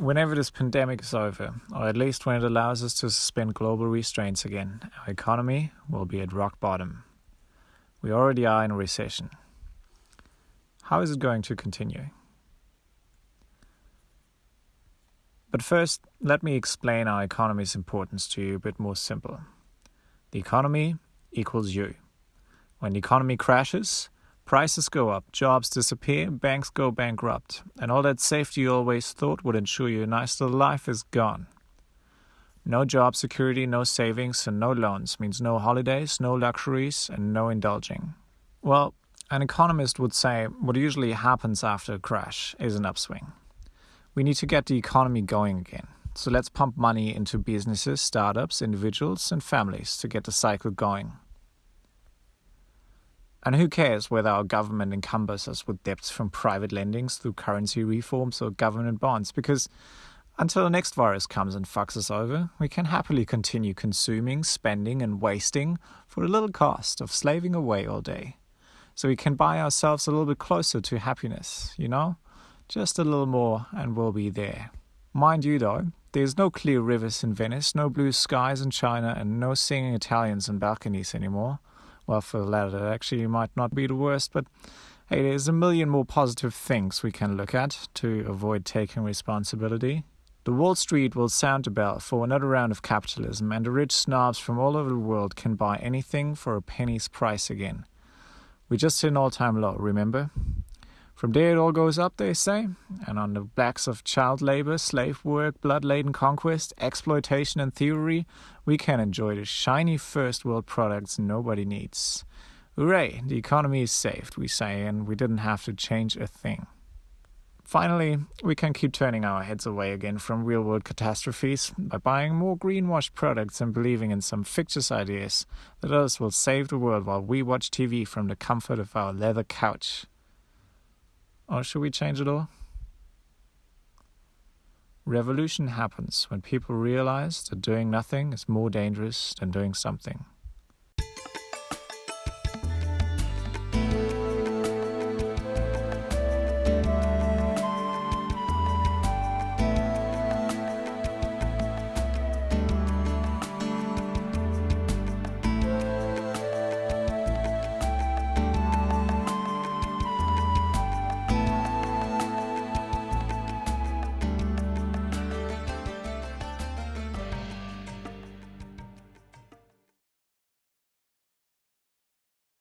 whenever this pandemic is over, or at least when it allows us to suspend global restraints again, our economy will be at rock bottom. We already are in a recession. How is it going to continue? But first, let me explain our economy's importance to you a bit more simple. The economy equals you. When the economy crashes, prices go up, jobs disappear, banks go bankrupt, and all that safety you always thought would ensure you a nice little life is gone. No job security, no savings, and no loans means no holidays, no luxuries, and no indulging. Well, an economist would say what usually happens after a crash is an upswing. We need to get the economy going again. So let's pump money into businesses, startups, individuals, and families to get the cycle going. And who cares whether our government encumbers us with debts from private lendings through currency reforms or government bonds? Because until the next virus comes and fucks us over, we can happily continue consuming, spending, and wasting for a little cost of slaving away all day. So we can buy ourselves a little bit closer to happiness, you know? Just a little more and we'll be there. Mind you, though, there's no clear rivers in Venice, no blue skies in China, and no singing Italians on balconies anymore. Well, for the latter, actually might not be the worst, but hey, there's a million more positive things we can look at to avoid taking responsibility. The Wall Street will sound a bell for another round of capitalism, and the rich snobs from all over the world can buy anything for a penny's price again. We just hit an all time low, remember? From there it all goes up, they say, and on the backs of child labor, slave work, blood laden conquest, exploitation, and theory, we can enjoy the shiny first world products nobody needs. Hooray, the economy is saved, we say, and we didn't have to change a thing. Finally, we can keep turning our heads away again from real world catastrophes by buying more greenwashed products and believing in some fictitious ideas that others will save the world while we watch TV from the comfort of our leather couch. Or should we change it all? Revolution happens when people realize that doing nothing is more dangerous than doing something.